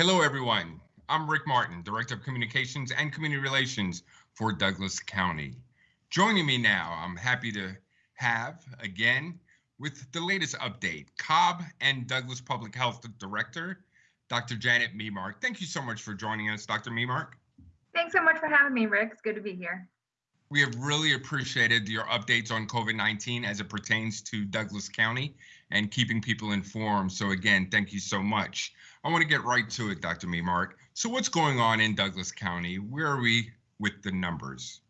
Hello, everyone. I'm Rick Martin, Director of Communications and Community Relations for Douglas County. Joining me now, I'm happy to have again with the latest update, Cobb and Douglas Public Health Director, Dr. Janet Memark. Thank you so much for joining us, Dr. Memark. Thanks so much for having me, Rick. It's good to be here. We have really appreciated your updates on COVID 19 as it pertains to Douglas County and keeping people informed. So, again, thank you so much. I want to get right to it, Dr. Memark. So, what's going on in Douglas County? Where are we with the numbers?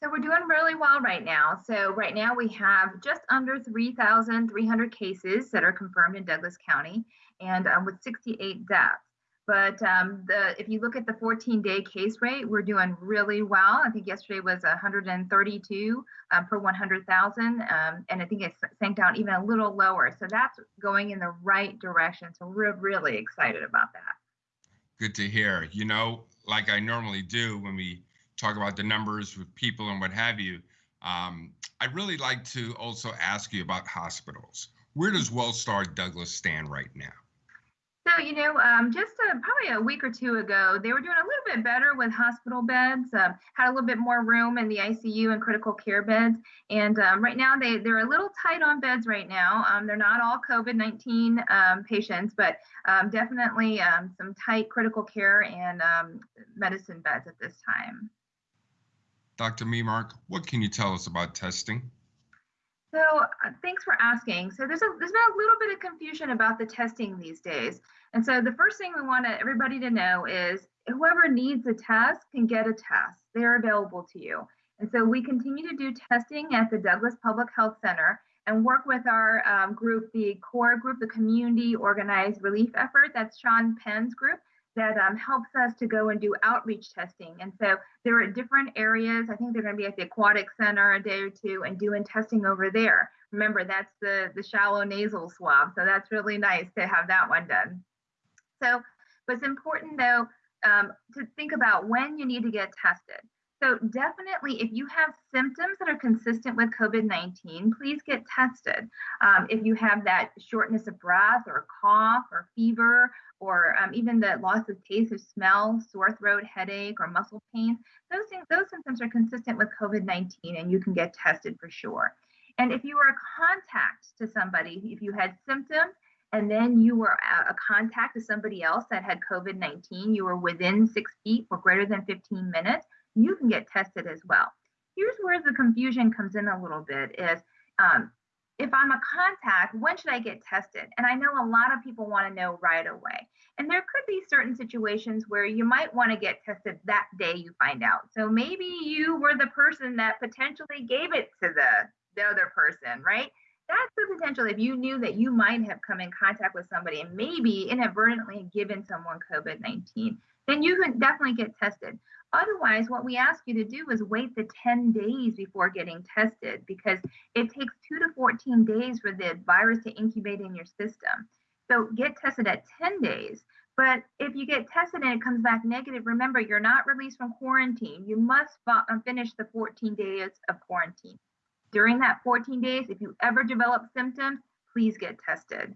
So, we're doing really well right now. So, right now we have just under 3,300 cases that are confirmed in Douglas County and um, with 68 deaths. But um, the if you look at the 14-day case rate, we're doing really well. I think yesterday was 132 um, per 100,000, um, and I think it sank down even a little lower. So that's going in the right direction. So we're really excited about that. Good to hear. You know, like I normally do when we talk about the numbers with people and what have you, um, I'd really like to also ask you about hospitals. Where does WellStar Douglas stand right now? So, you know, um, just uh, probably a week or two ago, they were doing a little bit better with hospital beds, um, had a little bit more room in the ICU and critical care beds. And um, right now, they, they're a little tight on beds right now. Um, they're not all COVID 19 um, patients, but um, definitely some tight critical care and medicine beds at this time. Dr. Memark, what can you tell us about testing? So uh, thanks for asking. So there's a there's been a little bit of confusion about the testing these days. And so the first thing we want everybody to know is whoever needs a test can get a test. They're available to you. And so we continue to do testing at the Douglas Public Health Center and work with our um, group, the core group, the community organized relief effort. That's Sean Penn's group that um, helps us to go and do outreach testing. And so there are different areas. I think they're going to be at the Aquatic Center a day or two and doing testing over there. Remember, that's the, the shallow nasal swab. So that's really nice to have that one done. So what's important though um, to think about when you need to get tested. So definitely, if you have symptoms that are consistent with COVID-19, please get tested. Um, if you have that shortness of breath or cough or fever or um, even the loss of taste or smell, sore throat, headache, or muscle pain, those things, those symptoms are consistent with COVID-19 and you can get tested for sure. And if you were a contact to somebody, if you had symptoms and then you were a contact to somebody else that had COVID-19, you were within six feet for greater than 15 minutes, you can get tested as well. Here's where the confusion comes in a little bit is um, if I'm a contact, when should I get tested? And I know a lot of people want to know right away. And there could be certain situations where you might want to get tested that day you find out. So maybe you were the person that potentially gave it to the, the other person, right? That's the potential if you knew that you might have come in contact with somebody and maybe inadvertently given someone COVID 19, then you can definitely get tested. Otherwise, what we ask you to do is wait the 10 days before getting tested because it takes two to 14 days for the virus to incubate in your system. So get tested at 10 days. But if you get tested and it comes back negative, remember you're not released from quarantine. You must uh, finish the 14 days of quarantine. During that 14 days, if you ever develop symptoms, please get tested.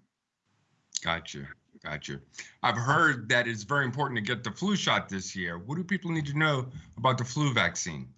Gotcha. Gotcha. I've heard that it's very important to get the flu shot this year. What do people need to know about the flu vaccine?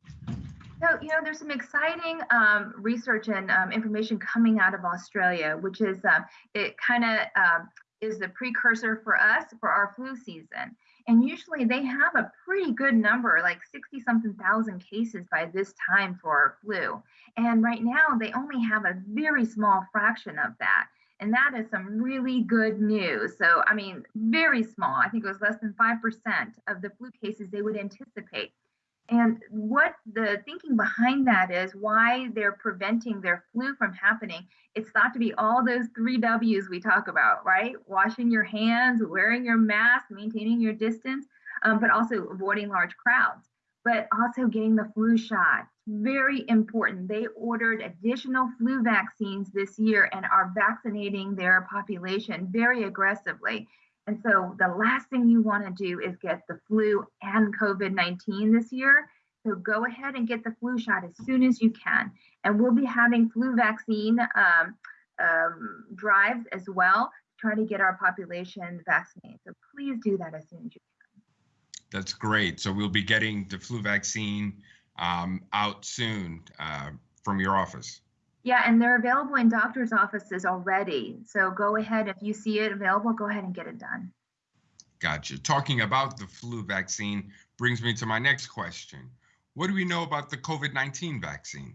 So, you know, there's some exciting um, research and um, information coming out of Australia, which is uh, it kind of um, is the precursor for us for our flu season. And usually they have a pretty good number, like 60 something thousand cases by this time for flu. And right now they only have a very small fraction of that. And that is some really good news. So, I mean, very small. I think it was less than 5% of the flu cases they would anticipate. And what the thinking behind that is why they're preventing their flu from happening. It's thought to be all those three W's we talk about, right? Washing your hands, wearing your mask, maintaining your distance, um, but also avoiding large crowds, but also getting the flu shot very important. They ordered additional flu vaccines this year and are vaccinating their population very aggressively. And so the last thing you want to do is get the flu and COVID 19 this year. So go ahead and get the flu shot as soon as you can. And we'll be having flu vaccine um, um, drives as well try to get our population vaccinated. So please do that as soon as you can. That's great. So we'll be getting the flu vaccine um, out soon uh, from your office. Yeah, and they're available in doctors' offices already. So go ahead, if you see it available, go ahead and get it done. Gotcha. Talking about the flu vaccine brings me to my next question. What do we know about the COVID 19 vaccine?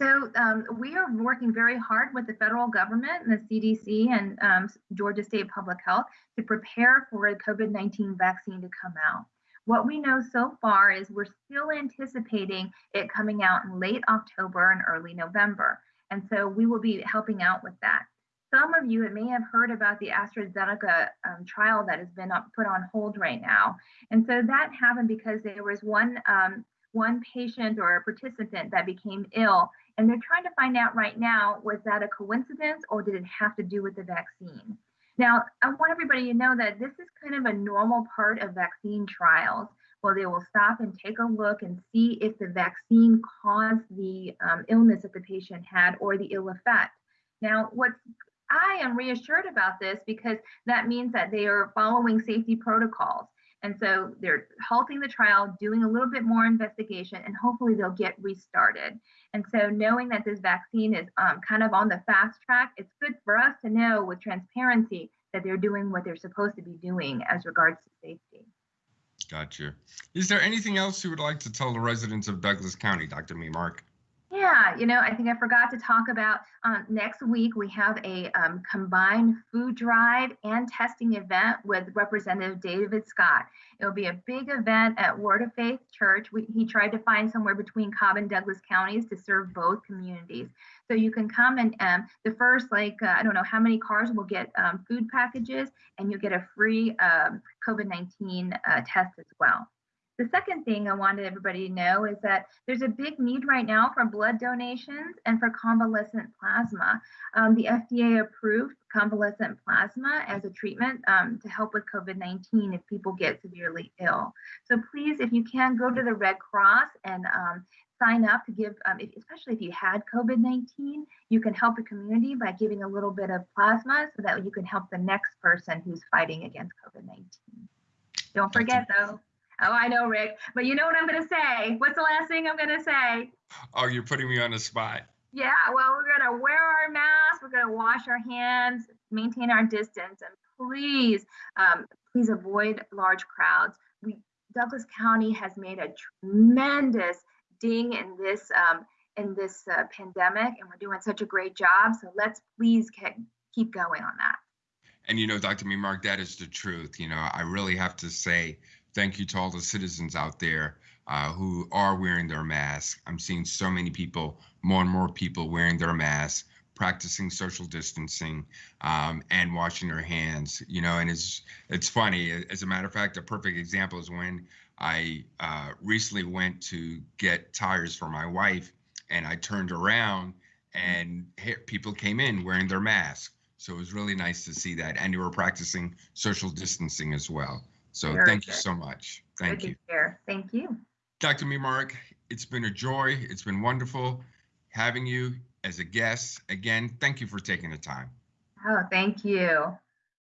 So um, we are working very hard with the federal government and the CDC and um, Georgia State Public Health to prepare for a COVID-19 vaccine to come out. What we know so far is we're still anticipating it coming out in late October and early November. And so we will be helping out with that. Some of you may have heard about the AstraZeneca um, trial that has been put on hold right now. And so that happened because there was one um, one patient or a participant that became ill and they're trying to find out right now was that a coincidence or did it have to do with the vaccine? Now, I want everybody to know that this is kind of a normal part of vaccine trials where they will stop and take a look and see if the vaccine caused the um, illness that the patient had or the ill effect. Now, what's I am reassured about this because that means that they are following safety protocols. And so they're halting the trial, doing a little bit more investigation, and hopefully they'll get restarted. And so knowing that this vaccine is um, kind of on the fast track, it's good for us to know with transparency that they're doing what they're supposed to be doing as regards to safety. Gotcha. Is there anything else you would like to tell the residents of Douglas County, Dr. Memark? Yeah, you know, I think I forgot to talk about um, next week we have a um, combined food drive and testing event with Representative David Scott. It'll be a big event at Word of Faith Church. We, he tried to find somewhere between Cobb and Douglas counties to serve both communities. So you can come and um, the first, like, uh, I don't know how many cars will get um, food packages, and you'll get a free um, COVID 19 uh, test as well. The second thing I wanted everybody to know is that there's a big need right now for blood donations and for convalescent plasma. Um, the FDA approved convalescent plasma as a treatment um, to help with COVID 19 if people get severely ill. So please, if you can, go to the Red Cross and um, sign up to give, um, if, especially if you had COVID 19, you can help the community by giving a little bit of plasma so that you can help the next person who's fighting against COVID 19. Don't forget, though, Oh, I know, Rick. But you know what I'm going to say? What's the last thing I'm going to say? Oh, you're putting me on the spot. Yeah, well, we're going to wear our masks. We're going to wash our hands, maintain our distance, and please, um, please avoid large crowds. We Douglas County has made a tremendous ding in this um, in this uh, pandemic, and we're doing such a great job. So let's please keep going on that. And you know, Dr. Memark, that is the truth. You know, I really have to say thank you to all the citizens out there uh, who are wearing their masks. I'm seeing so many people, more and more people wearing their masks, practicing social distancing, um, and washing their hands. You know, and it's it's funny. As a matter of fact, a perfect example is when I uh, recently went to get tires for my wife, and I turned around and people came in wearing their masks. So it was really nice to see that, and they were practicing social distancing as well. So Very thank good. you so much. Thank good you. Thank you. Dr. Memark, it's been a joy. It's been wonderful having you as a guest. Again, thank you for taking the time. Oh, thank you.